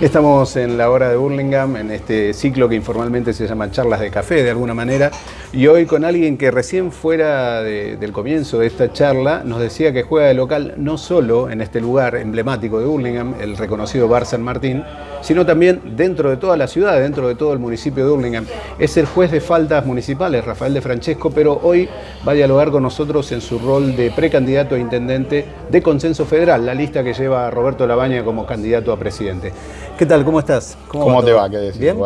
Estamos en la hora de Burlingame, en este ciclo que informalmente se llama charlas de café de alguna manera, y hoy con alguien que recién fuera del comienzo de esta charla nos decía que juega de local no solo en este lugar emblemático de Burlingame, el reconocido Bar San Martín, sino también dentro de toda la ciudad, dentro de todo el municipio de Burlingame. Es el juez de faltas municipales, Rafael de Francesco, pero hoy va a dialogar con nosotros en su rol de precandidato a intendente de Consenso Federal, la lista que lleva Roberto Labaña como candidato a presidente. ¿Qué tal? ¿Cómo estás? ¿Cómo, te va? ¿Qué decís, ¿Bien?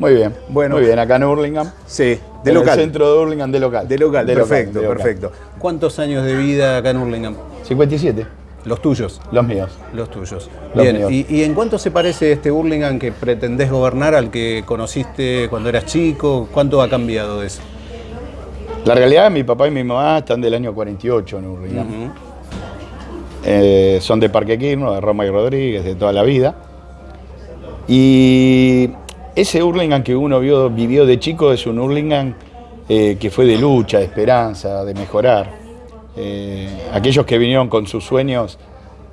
Muy bien. Bueno, Muy bien, acá en Hurlingham. Sí, de local. En el centro de Hurlingham, de local. De local, perfecto, perfecto. ¿Cuántos años de vida acá en Hurlingham? 57. ¿Los tuyos? Los míos. Los tuyos. Bien, ¿Y, en cuánto se parece este Hurlingham que pretendés gobernar al que conociste cuando eras chico? ¿Cuánto ha cambiado de eso? La realidad, mi papá y mi mamá están del año 48 en Hurlingham. Eh, son de Parque Quirno, de Roma y Rodríguez, de toda la vida. Y ese Hurlingham que uno vio, vivió de chico es un Hurlingham eh, que fue de lucha, de esperanza, de mejorar. Eh, aquellos que vinieron con sus sueños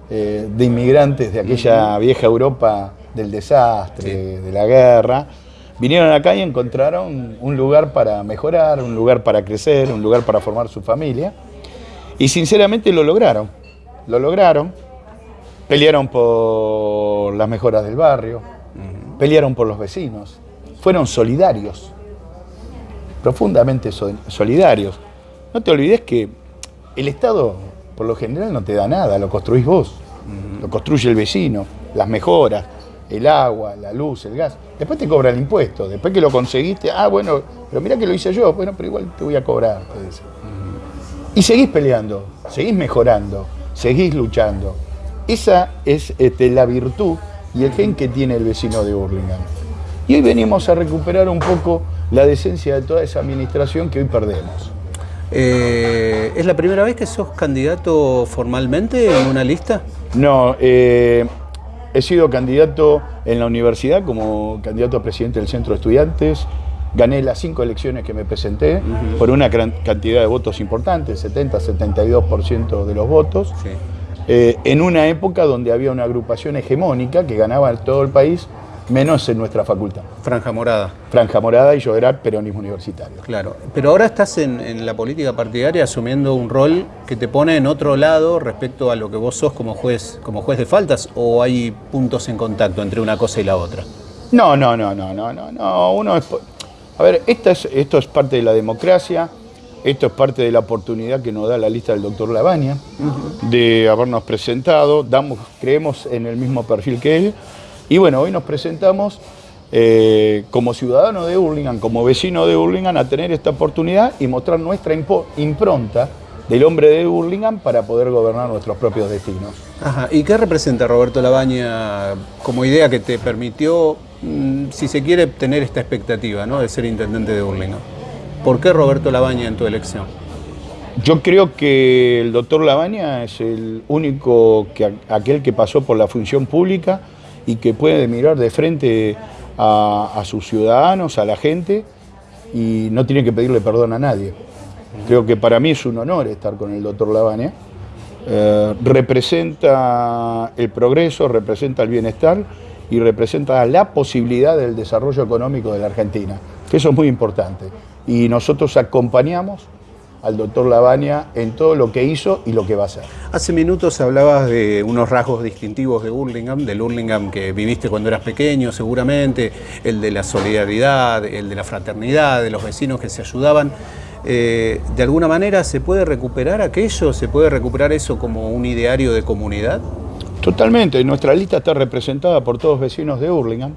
eh, de inmigrantes de aquella vieja Europa del desastre, de la guerra, vinieron acá y encontraron un lugar para mejorar, un lugar para crecer, un lugar para formar su familia. Y sinceramente lo lograron, lo lograron. Pelearon por las mejoras del barrio, pelearon por los vecinos, fueron solidarios, profundamente solidarios. No te olvides que el Estado, por lo general, no te da nada, lo construís vos, lo construye el vecino, las mejoras, el agua, la luz, el gas. Después te cobra el impuesto, después que lo conseguiste, ah, bueno, pero mira que lo hice yo, bueno, pero igual te voy a cobrar. Y seguís peleando, seguís mejorando, seguís luchando. Esa es este, la virtud y el gen que tiene el vecino de Burlingame. Y hoy venimos a recuperar un poco la decencia de toda esa administración que hoy perdemos. Eh, ¿Es la primera vez que sos candidato formalmente en una lista? No, eh, he sido candidato en la universidad como candidato a presidente del Centro de Estudiantes. Gané las cinco elecciones que me presenté por una cantidad de votos importantes, 70-72% de los votos. Sí. Eh, en una época donde había una agrupación hegemónica que ganaba en todo el país, menos en nuestra facultad. Franja Morada. Franja Morada y yo era peronismo universitario. Claro, pero ahora estás en, la política partidaria asumiendo un rol que te pone en otro lado respecto a lo que vos sos como juez, como juez de faltas, o hay puntos en contacto entre una cosa y la otra? No, no, no, no, no, no, no. Uno es, a ver, esta es, esto es parte de la democracia. Esto es parte de la oportunidad que nos da la lista del doctor Lavagna, de habernos presentado, creemos en el mismo perfil que él, y bueno, hoy nos presentamos eh, como ciudadano de Hurlingham, como vecino de Hurlingham, a tener esta oportunidad y mostrar nuestra impronta del hombre de Hurlingham para poder gobernar nuestros propios destinos. Ajá. ¿Y qué representa Roberto Labaña como idea que te permitió, mm, si se quiere, tener esta expectativa ¿no? de ser intendente de Hurlingham? ¿Por qué Roberto Labaña en tu elección? Yo creo que el doctor Labaña es el único, que, aquel que pasó por la función pública y que puede mirar de frente a, sus ciudadanos, a la gente, y no tiene que pedirle perdón a nadie. Creo que para mí es un honor estar con el doctor Labaña. Eh, representa el progreso, representa el bienestar y representa la posibilidad del desarrollo económico de la Argentina, eso es muy importante y nosotros acompañamos al doctor Lavagna en todo lo que hizo y lo que va a hacer. Hace minutos hablabas de unos rasgos distintivos de Hurlingham, del Hurlingham que viviste cuando eras pequeño seguramente, el de la solidaridad, el de la fraternidad, de los vecinos que se ayudaban. Eh, ¿De alguna manera se puede recuperar aquello? ¿Se puede recuperar eso como un ideario de comunidad? Totalmente, nuestra lista está representada por todos vecinos de Hurlingham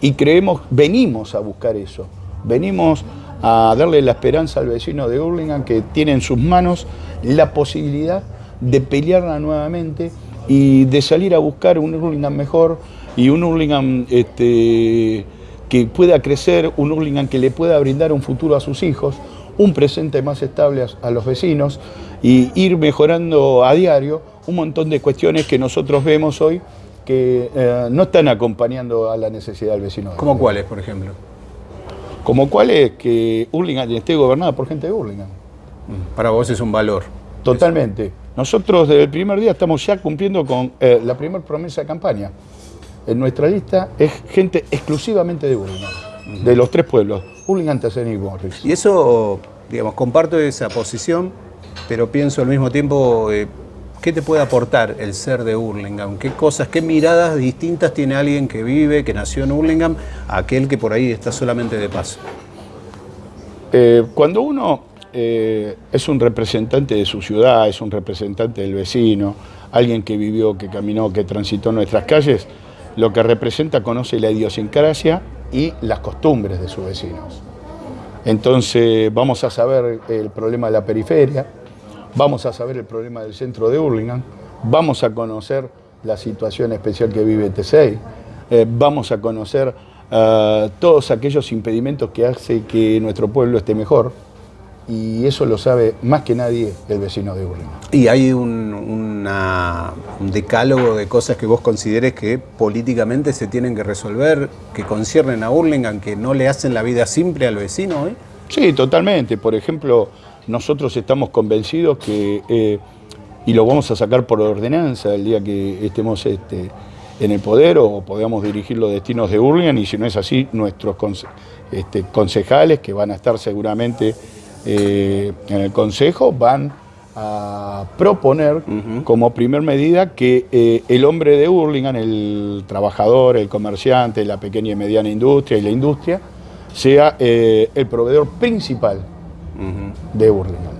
y creemos, venimos a buscar eso, venimos a darle la esperanza al vecino de Hurlingham que tiene en sus manos la posibilidad de pelearla nuevamente y de salir a buscar un Hurlingham mejor y un Hurlingham este, que pueda crecer, un Hurlingham que le pueda brindar un futuro a sus hijos, un presente más estable a, los vecinos y ir mejorando a diario un montón de cuestiones que nosotros vemos hoy que eh, no están acompañando a la necesidad del vecino. ¿Cómo cuáles, por ejemplo? Como cuál es que Hurlingham esté gobernada por gente de Hurlingham. Mm, para vos es un valor. Totalmente. Nosotros desde el primer día estamos ya cumpliendo con eh, la primera promesa de campaña. en nuestra lista es gente exclusivamente de Burlingame, de los tres pueblos, Burlingame, Tessen y Morris. Y eso, digamos, comparto esa posición, pero pienso al mismo tiempo, eh, ¿qué te puede aportar el ser de Hurlingham? ¿Qué cosas, qué miradas distintas tiene alguien que vive, que nació en Hurlingham, a aquel que por ahí está solamente de paso? Eh, cuando uno eh, es un representante de su ciudad, es un representante del vecino, alguien que vivió, que caminó, que transitó nuestras calles, lo que representa conoce la idiosincrasia y las costumbres de sus vecinos. Entonces vamos a saber el problema de la periferia, vamos a saber el problema del centro de Hurlingham, vamos a conocer la situación especial que vive T6, eh, vamos a conocer eh, todos aquellos impedimentos que hace que nuestro pueblo esté mejor, y eso lo sabe más que nadie el vecino de Hurlingham. ¿Y hay un, un, decálogo de cosas que vos consideres que políticamente se tienen que resolver, que conciernen a Hurlingham, que no le hacen la vida simple al vecino hoy? Sí, totalmente. Por ejemplo, nosotros estamos convencidos que, eh, y lo vamos a sacar por ordenanza el día que estemos este, en el poder o podamos dirigir los destinos de Hurlingham, y si no es así, nuestros este, concejales, que van a estar seguramente eh, en el Consejo van a proponer como primer medida que eh, el hombre de Hurlingham, el trabajador, el comerciante, la pequeña y mediana industria y la industria, sea eh, el proveedor principal de Hurlingham.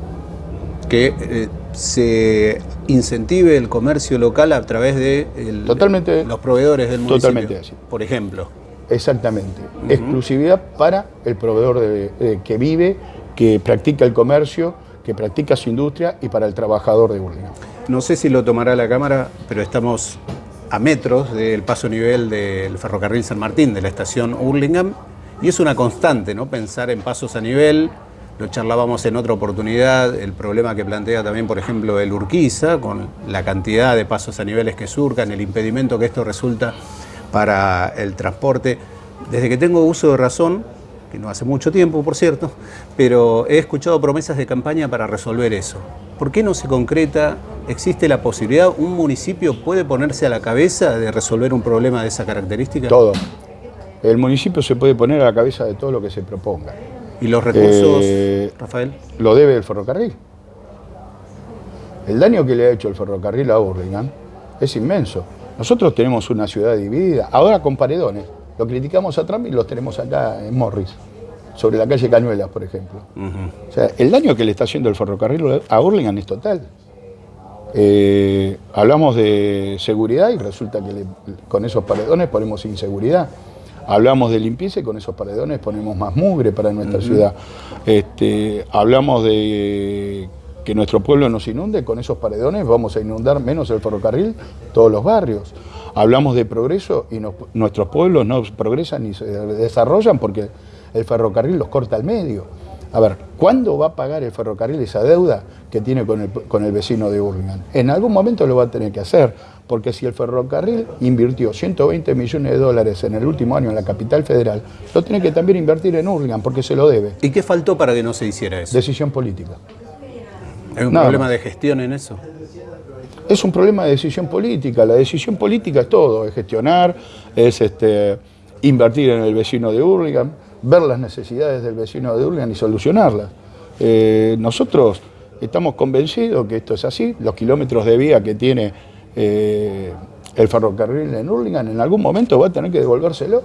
Que se incentive el comercio local a través de los proveedores del municipio. Totalmente así. Por ejemplo. Exactamente. Exclusividad para el proveedor que vive que practica el comercio, que practica su industria y para el trabajador de Burlingame. No sé si lo tomará la Cámara, pero estamos a metros del paso nivel del ferrocarril San Martín, de la estación Hurlingham, y es una constante, ¿no? Pensar en pasos a nivel, lo charlábamos en otra oportunidad, el problema que plantea también, por ejemplo, el Urquiza, con la cantidad de pasos a niveles que surcan, el impedimento que esto resulta para el transporte. Desde que tengo uso de razón, no hace mucho tiempo, por cierto, pero he escuchado promesas de campaña para resolver eso. ¿Por qué no se concreta? ¿Existe la posibilidad? ¿Un municipio puede ponerse a la cabeza de resolver un problema de esa característica? Todo. El municipio se puede poner a la cabeza de todo lo que se proponga. ¿Y los recursos, eh, Rafael? Lo debe el ferrocarril. El daño que le ha hecho el ferrocarril a Burlingame es inmenso. Nosotros tenemos una ciudad dividida, ahora con paredones. Lo criticamos a Trump y los tenemos acá en Morris, sobre la calle Cañuelas, por ejemplo. O sea, el daño que le está haciendo el ferrocarril a Burlingame es total. Eh, hablamos de seguridad y resulta que con esos paredones ponemos inseguridad. Hablamos de limpieza y con esos paredones ponemos más mugre para nuestra ciudad. Este, hablamos de que nuestro pueblo nos inunde, con esos paredones vamos a inundar menos el ferrocarril, todos los barrios. Hablamos de progreso y nuestros pueblos no progresan ni se desarrollan porque el ferrocarril los corta al medio. A ver, ¿cuándo va a pagar el ferrocarril esa deuda que tiene con el, con el vecino de Burlingame? En algún momento lo va a tener que hacer, porque si el ferrocarril invirtió 120 millones de dólares en el último año en la capital federal, lo tiene que también invertir en Burlingame, porque se lo debe. ¿Y qué faltó para que no se hiciera eso? Decisión política. ¿Hay un problema de gestión en eso? Es un problema de decisión política. La decisión política es todo, es gestionar, es este, invertir en el vecino de Hurlingham, ver las necesidades del vecino de Hurlingham y solucionarlas. Eh, nosotros estamos convencidos que esto es así. Los kilómetros de vía que tiene eh, el ferrocarril en Hurlingham en algún momento va a tener que devolvérselo.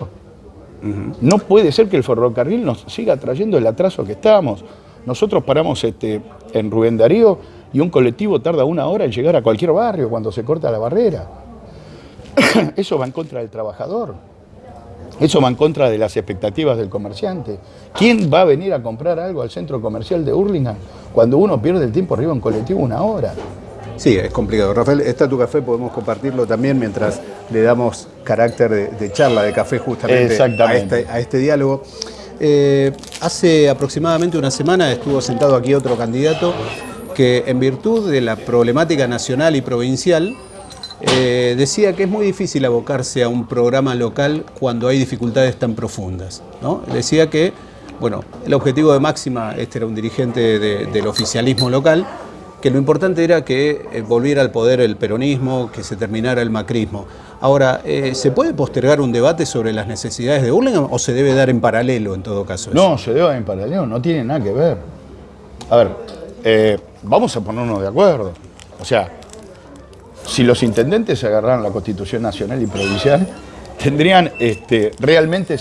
No puede ser que el ferrocarril nos siga trayendo el atraso que estamos. Nosotros paramos este, en Rubén Darío y un colectivo tarda una hora en llegar a cualquier barrio cuando se corta la barrera. Eso va en contra del trabajador. Eso va en contra de las expectativas del comerciante. ¿Quién va a venir a comprar algo al centro comercial de Hurlingham cuando uno pierde el tiempo arriba en colectivo una hora? Sí, es complicado. Rafael, está tu café, podemos compartirlo también mientras le damos carácter de, charla de café justamente a este, a este diálogo. Eh, hace aproximadamente una semana estuvo sentado aquí otro candidato que en virtud de la problemática nacional y provincial eh, decía que es muy difícil abocarse a un programa local cuando hay dificultades tan profundas. Decía que bueno, el objetivo de Máxima, este era un dirigente del oficialismo local, que lo importante era que eh, volviera al poder el peronismo, que se terminara el macrismo. Ahora, eh, ¿se puede postergar un debate sobre las necesidades de Burlingame o se debe dar en paralelo en todo caso? No, se debe dar en paralelo, no tiene nada que ver. A ver, eh, vamos a ponernos de acuerdo. O sea, si los intendentes agarraran la Constitución Nacional y Provincial, tendrían, este, realmente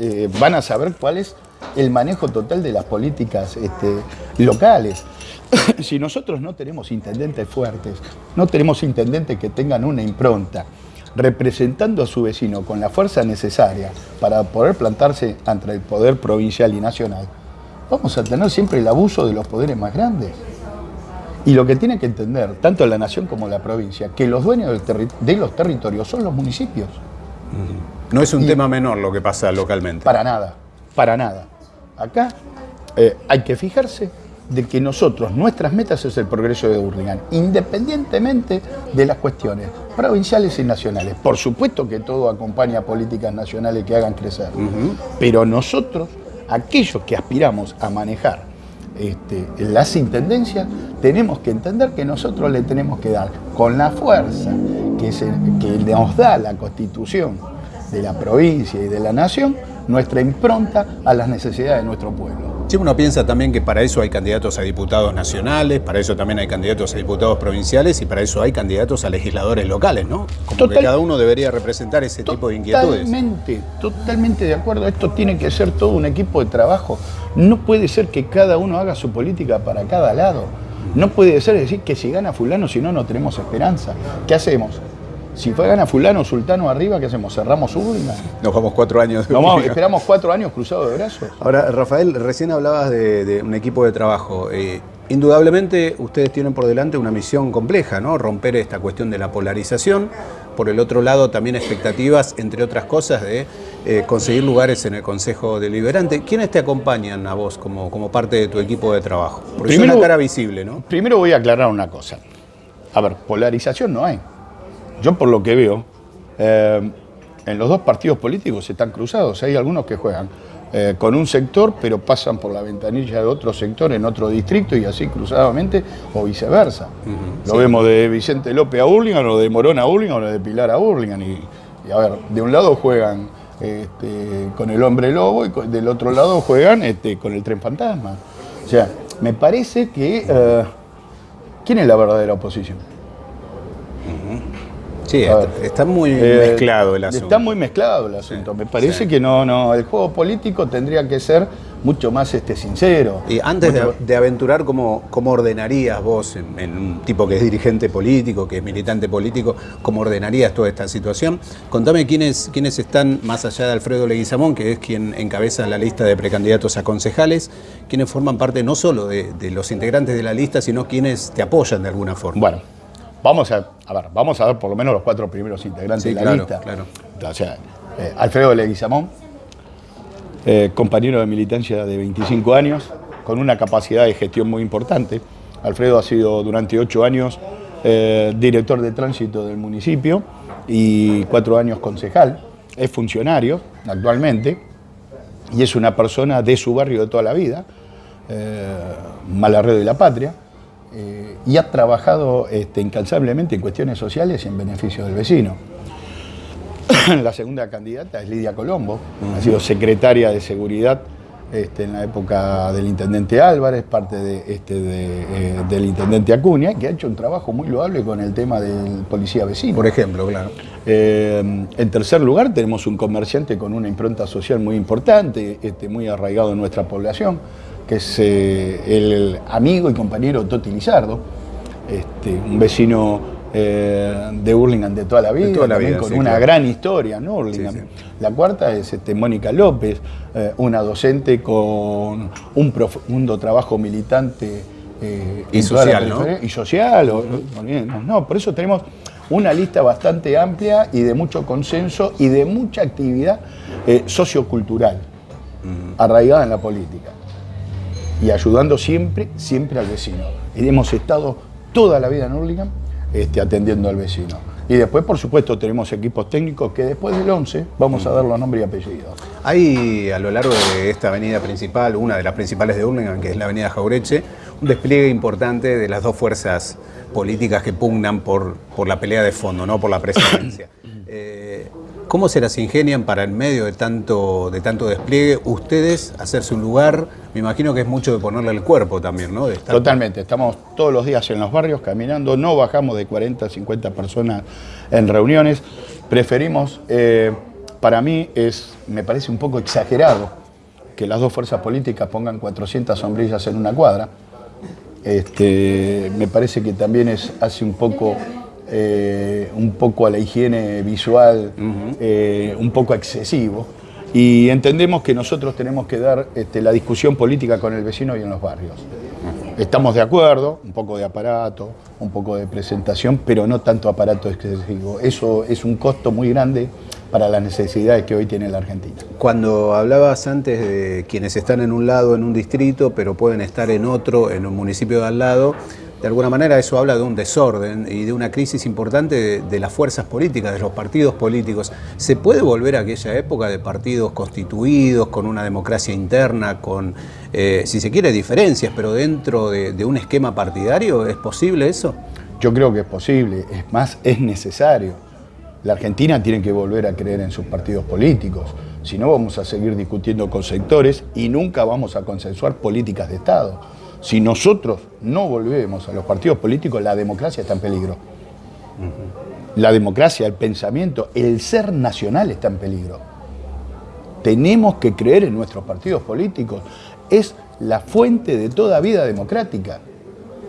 eh, van a saber cuál es el manejo total de las políticas este, locales. si nosotros no tenemos intendentes fuertes, no tenemos intendentes que tengan una impronta, representando a su vecino con la fuerza necesaria para poder plantarse ante el poder provincial y nacional, vamos a tener siempre el abuso de los poderes más grandes. Y lo que tiene que entender, tanto la nación como la provincia, que los dueños de los territorios son los municipios. No es un tema menor lo que pasa localmente. Para nada, para nada. Acá eh, hay que fijarse de que nosotros, nuestras metas es el progreso de Burlingame, independientemente de las cuestiones provinciales y nacionales. Por supuesto que todo acompaña a políticas nacionales que hagan crecer, pero nosotros, aquellos que aspiramos a manejar este, las intendencias, tenemos que entender que nosotros le tenemos que dar con la fuerza que, que nos da la constitución de la provincia y de la nación, nuestra impronta a las necesidades de nuestro pueblo. Si uno piensa también que para eso hay candidatos a diputados nacionales, para eso también hay candidatos a diputados provinciales y para eso hay candidatos a legisladores locales, ¿no? Como que cada uno debería representar ese tipo de inquietudes. Totalmente, totalmente de acuerdo. Esto tiene que ser todo un equipo de trabajo. No puede ser que cada uno haga su política para cada lado. No puede ser decir que si gana fulano, si no, no tenemos esperanza. ¿Qué hacemos? Si fue gana fulano, sultano arriba, ¿qué hacemos? ¿Cerramos urna? Nos vamos cuatro años. De esperamos cuatro años cruzados de brazos. Ahora, Rafael, recién hablabas de, un equipo de trabajo. Eh, indudablemente ustedes tienen por delante una misión compleja, ¿no? Romper esta cuestión de la polarización. Por el otro lado, también expectativas, entre otras cosas, de eh, conseguir lugares en el Consejo Deliberante. ¿Quiénes te acompañan a vos como, como parte de tu equipo de trabajo? Porque es una cara visible, ¿no? Primero voy a aclarar una cosa. A ver, polarización no hay yo por lo que veo, eh, en los dos partidos políticos están cruzados. Hay algunos que juegan eh, con un sector, pero pasan por la ventanilla de otro sector en otro distrito y así cruzadamente, o viceversa. lo vemos de Vicente López a Burlingame, o de Morón a Burlingame, o de Pilar a Burlingame. Y, a ver, de un lado juegan este, con el hombre lobo y del otro lado juegan este, con el tren fantasma. O sea, me parece que... Eh, ¿Quién es la verdadera oposición? Sí, está, muy eh, mezclado el asunto. Está muy mezclado el asunto. Me parece que no, no, el juego político tendría que ser mucho más este, sincero. Y antes de, aventurar, ¿cómo, ¿cómo, ordenarías vos, en, un tipo que es dirigente político, que es militante político, cómo ordenarías toda esta situación? Contame quiénes, quiénes están, más allá de Alfredo Leguizamón, que es quien encabeza la lista de precandidatos a concejales, quienes forman parte no solo de, de los integrantes de la lista, sino quienes te apoyan de alguna forma. Bueno, Vamos a, ver, vamos a ver por lo menos los cuatro primeros integrantes de la lista. Claro. O sea, eh, Alfredo Leguizamón, eh, compañero de militancia de 25 años, con una capacidad de gestión muy importante. Alfredo ha sido durante ocho años eh, director de tránsito del municipio y cuatro años concejal. Es funcionario actualmente y es una persona de su barrio de toda la vida, Malarredo y la Patria eh, y ha trabajado este, incansablemente en cuestiones sociales y en beneficio del vecino. la segunda candidata es Lidia Colombo, ha sido secretaria de Seguridad este, en la época del intendente Álvarez, parte de, este, eh, del intendente Acuña, que ha hecho un trabajo muy loable con el tema del policía vecino. Por ejemplo, claro. Eh, en tercer lugar, tenemos un comerciante con una impronta social muy importante, este, muy arraigado en nuestra población, que es eh, el amigo y compañero Toti Lizardo, este, un vecino eh, de Hurlingham de toda la vida, con una gran historia, ¿no? La cuarta es este, Mónica López, eh, una docente con un profundo trabajo militante y, social, ¿no? y social, no, por eso tenemos una lista bastante amplia y de mucho consenso y de mucha actividad sociocultural arraigada en la política y ayudando siempre, siempre al vecino. Y hemos estado toda la vida en Hurlingham este, atendiendo al vecino. Y después, por supuesto, tenemos equipos técnicos que después del 11 vamos a dar los nombres y apellidos. Hay a lo largo de esta avenida principal, una de las principales de Hurlingham, que es la avenida Jaureche, un despliegue importante de las dos fuerzas políticas que pugnan por, por la pelea de fondo, no por la presidencia. Eh, ¿Cómo se las ingenian para en medio de tanto, de tanto despliegue ustedes hacerse un lugar? Me imagino que es mucho de ponerle el cuerpo también, ¿no? Totalmente, estamos todos los días en los barrios caminando, no bajamos de 40, 50 personas en reuniones. Preferimos, eh, para mí es, me parece un poco exagerado que las dos fuerzas políticas pongan 400 sombrillas en una cuadra. Este, me parece que también es, hace un poco eh, un poco a la higiene visual, eh, un poco excesivo. Y entendemos que nosotros tenemos que dar este, la discusión política con el vecino y en los barrios. Estamos de acuerdo, un poco de aparato, un poco de presentación, pero no tanto aparato excesivo. Eso es un costo muy grande para las necesidades que hoy tiene la Argentina. Cuando hablabas antes de quienes están en un lado en un distrito, pero pueden estar en otro, en un municipio de al lado, de alguna manera eso habla de un desorden y de una crisis importante de, las fuerzas políticas, de los partidos políticos. ¿Se puede volver a aquella época de partidos constituidos, con una democracia interna, con, eh, si se quiere, diferencias, pero dentro de, un esquema partidario? ¿Es posible eso? Yo creo que es posible, es más, es necesario. La Argentina tiene que volver a creer en sus partidos políticos, si no vamos a seguir discutiendo con sectores y nunca vamos a consensuar políticas de Estado. Si nosotros no volvemos a los partidos políticos, la democracia está en peligro. La democracia, el pensamiento, el ser nacional está en peligro. Tenemos que creer en nuestros partidos políticos. Es la fuente de toda vida democrática.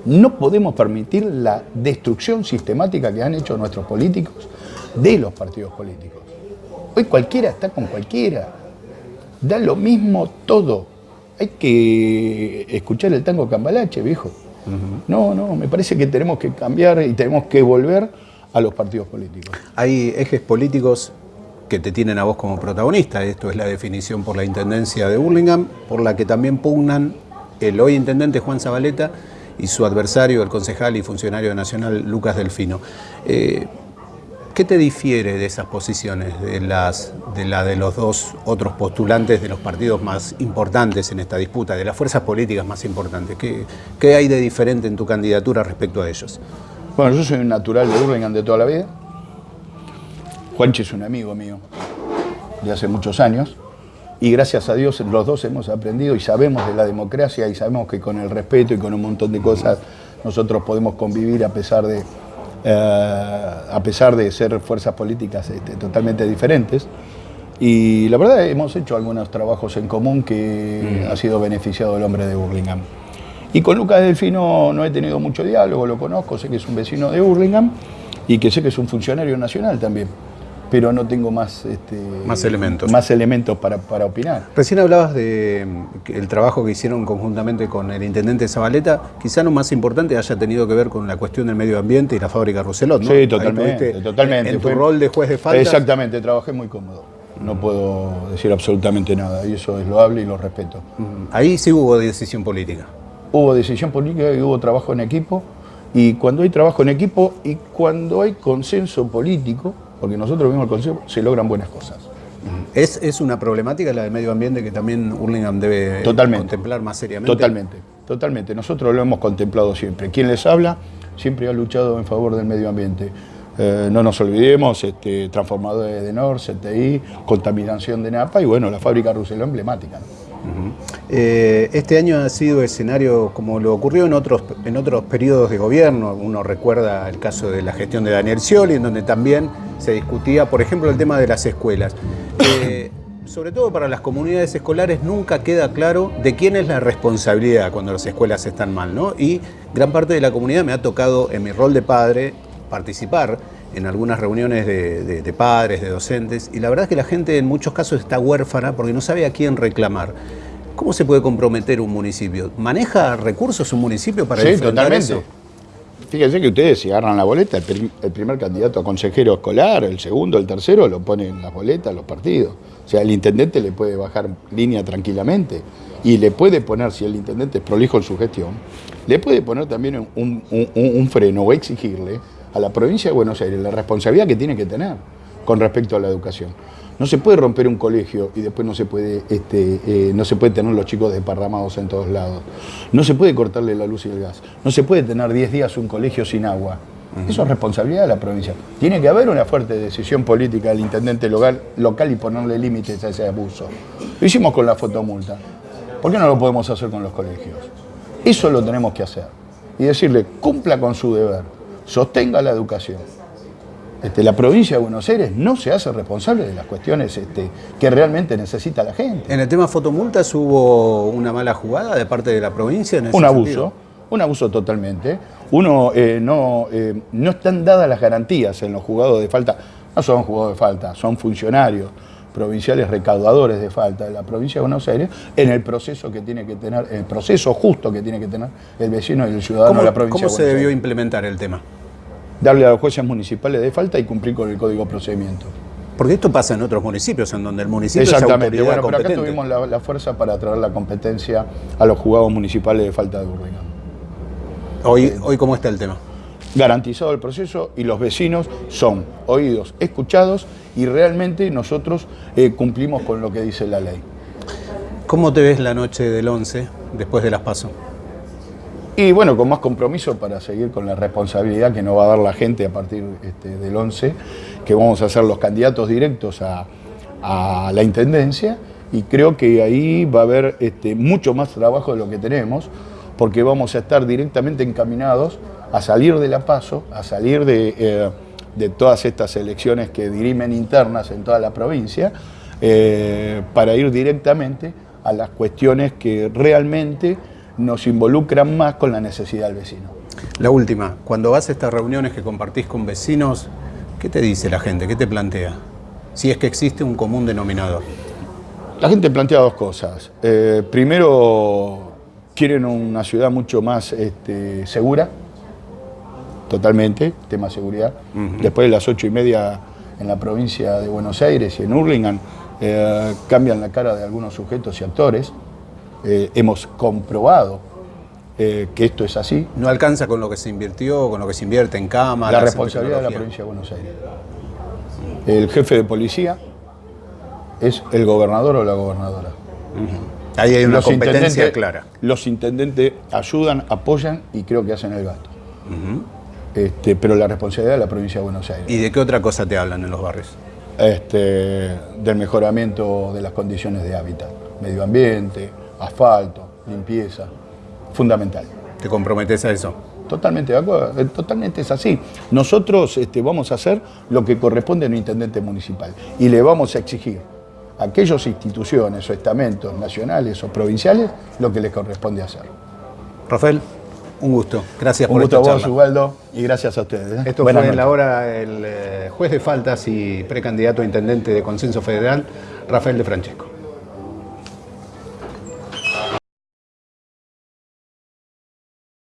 No podemos permitir la destrucción sistemática que han hecho nuestros políticos de los partidos políticos. Hoy cualquiera está con cualquiera. Da lo mismo todo hay que escuchar el tango cambalache, viejo. No, no, me parece que tenemos que cambiar y tenemos que volver a los partidos políticos. Hay ejes políticos que te tienen a vos como protagonista, esto es la definición por la Intendencia de Burlingame, por la que también pugnan el hoy intendente Juan Zabaleta y su adversario, el concejal y funcionario nacional Lucas Delfino. Eh, ¿Qué te difiere de esas posiciones, de, las, de la de los dos otros postulantes de los partidos más importantes en esta disputa, de las fuerzas políticas más importantes? ¿Qué, hay de diferente en tu candidatura respecto a ellos? Bueno, yo soy un natural de Burlingame de toda la vida. Juanchi es un amigo mío de hace muchos años y gracias a Dios los dos hemos aprendido y sabemos de la democracia y sabemos que con el respeto y con un montón de cosas nosotros podemos convivir a pesar de, eh, a pesar de ser fuerzas políticas este, totalmente diferentes. Y la verdad hemos hecho algunos trabajos en común que mm. ha sido beneficiado el hombre de Burlingame. Y con Lucas Delfino no he tenido mucho diálogo, lo conozco, sé que es un vecino de Burlingame y que sé que es un funcionario nacional también pero no tengo más, este, más elementos, más elementos para, para opinar. Recién hablabas del mm, trabajo que hicieron conjuntamente con el intendente Zabaleta, quizá lo más importante haya tenido que ver con la cuestión del medio ambiente y la fábrica Roselot, ¿no? Sí, totalmente. totalmente. En, tu rol de juez de falta. Exactamente, trabajé muy cómodo. No puedo decir absolutamente nada, y eso es loable y lo respeto. Ahí sí hubo decisión política. Hubo decisión política y hubo trabajo en equipo, y cuando hay trabajo en equipo y cuando hay consenso político, porque nosotros vimos el Consejo, se logran buenas cosas. ¿Es, ¿Es, una problemática la del medio ambiente que también Hurlingham debe contemplar más seriamente? Totalmente, totalmente. Nosotros lo hemos contemplado siempre. Quien les habla siempre ha luchado en favor del medio ambiente. Eh, no nos olvidemos, este, transformadores de NOR, CTI, contaminación de NAPA y bueno, la fábrica Ruselo emblemática. Eh, este año ha sido escenario como lo ocurrió en otros, en otros periodos de gobierno. Uno recuerda el caso de la gestión de Daniel Scioli, en donde también se discutía, por ejemplo, el tema de las escuelas. Eh, sobre todo para las comunidades escolares nunca queda claro de quién es la responsabilidad cuando las escuelas están mal, ¿no? Y gran parte de la comunidad me ha tocado, en mi rol de padre, participar en algunas reuniones de, padres, de docentes, y la verdad es que la gente en muchos casos está huérfana porque no sabe a quién reclamar. ¿Cómo se puede comprometer un municipio? ¿Maneja recursos un municipio para sí, totalmente. Fíjense que ustedes si agarran la boleta, el, primer candidato a consejero escolar, el segundo, el tercero, lo ponen en las boletas los partidos. O sea, el intendente le puede bajar línea tranquilamente y le puede poner, si el intendente es prolijo en su gestión, le puede poner también un freno o exigirle a la provincia de Buenos Aires la responsabilidad que tiene que tener con respecto a la educación. No se puede romper un colegio y después no se puede, este, eh, no se puede tener los chicos desparramados en todos lados. No se puede cortarle la luz y el gas. No se puede tener 10 días un colegio sin agua. Eso es responsabilidad de la provincia. Tiene que haber una fuerte decisión política del intendente local, local y ponerle límites a ese abuso. Lo hicimos con la fotomulta. ¿Por qué no lo podemos hacer con los colegios? Eso lo tenemos que hacer. Y decirle, cumpla con su deber, sostenga la educación este, la provincia de Buenos Aires no se hace responsable de las cuestiones este, que realmente necesita la gente. En el tema fotomultas hubo una mala jugada de parte de la provincia. un abuso, un abuso totalmente. Uno eh, no, eh, no están dadas las garantías en los jugados de falta. No son jugados de falta, son funcionarios provinciales recaudadores de falta de la provincia de Buenos Aires en el proceso que tiene que tener, el proceso justo que tiene que tener el vecino y el ciudadano de la provincia. ¿Cómo se debió implementar el tema? Darle a los jueces municipales de falta y cumplir con el código de procedimiento. Porque esto pasa en otros municipios, en donde el municipio Exactamente. es bueno, pero acá tuvimos la, fuerza para traer la competencia a los juzgados municipales de falta de Burlingame. Hoy, eh, hoy ¿cómo está el tema? Garantizado el proceso y los vecinos son oídos, escuchados y realmente nosotros eh, cumplimos con lo que dice la ley. ¿Cómo te ves la noche del 11 después de las pasos? Y bueno, con más compromiso para seguir con la responsabilidad que nos va a dar la gente a partir este, del 11, que vamos a ser los candidatos directos a, la Intendencia. Y creo que ahí va a haber este, mucho más trabajo de lo que tenemos, porque vamos a estar directamente encaminados a salir de la PASO, a salir de, eh, todas estas elecciones que dirimen internas en toda la provincia, eh, para ir directamente a las cuestiones que realmente nos involucran más con la necesidad del vecino. La última, cuando vas a estas reuniones que compartís con vecinos, ¿qué te dice la gente? ¿Qué te plantea? Si es que existe un común denominador. La gente plantea dos cosas. Eh, primero, quieren una ciudad mucho más este, segura, totalmente, tema seguridad. Después de las ocho y media en la provincia de Buenos Aires y en Hurlingham, eh, cambian la cara de algunos sujetos y actores. Eh, hemos comprobado eh, que esto es así. ¿No alcanza con lo que se invirtió, con lo que se invierte en cámaras? La responsabilidad de la provincia de Buenos Aires. El jefe de policía es el gobernador o la gobernadora. Ahí hay una competencia clara. Los intendentes ayudan, apoyan y creo que hacen el gasto. este, pero la responsabilidad de la provincia de Buenos Aires. ¿Y de qué otra cosa te hablan en los barrios? Este, del mejoramiento de las condiciones de hábitat, medio ambiente, asfalto, limpieza, fundamental. ¿Te comprometes a eso? Totalmente de acuerdo, eh, totalmente es así. Nosotros este, vamos a hacer lo que corresponde a un intendente municipal y le vamos a exigir a aquellas instituciones o estamentos nacionales o provinciales lo que les corresponde hacer. Rafael, un gusto. Gracias por gusto a vos, Ubaldo, y gracias a ustedes. ¿eh? Esto fue en la hora el eh, juez de faltas y precandidato a intendente de Consenso Federal, Rafael de Francesco.